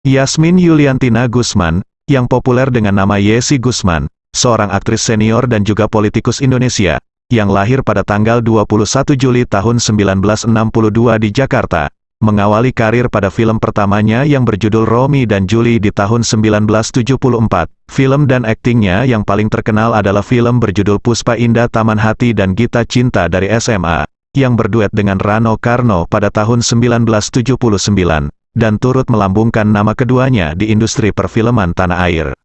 Yasmin Yuliantina Gusman, yang populer dengan nama Yesi Gusman, seorang aktris senior dan juga politikus Indonesia, yang lahir pada tanggal 21 Juli tahun 1962 di Jakarta, mengawali karir pada film pertamanya yang berjudul Romi dan Julie di tahun 1974. Film dan aktingnya yang paling terkenal adalah film berjudul Puspa Indah Taman Hati dan Gita Cinta dari SMA, yang berduet dengan Rano Karno pada tahun 1979 dan turut melambungkan nama keduanya di industri perfilman tanah air.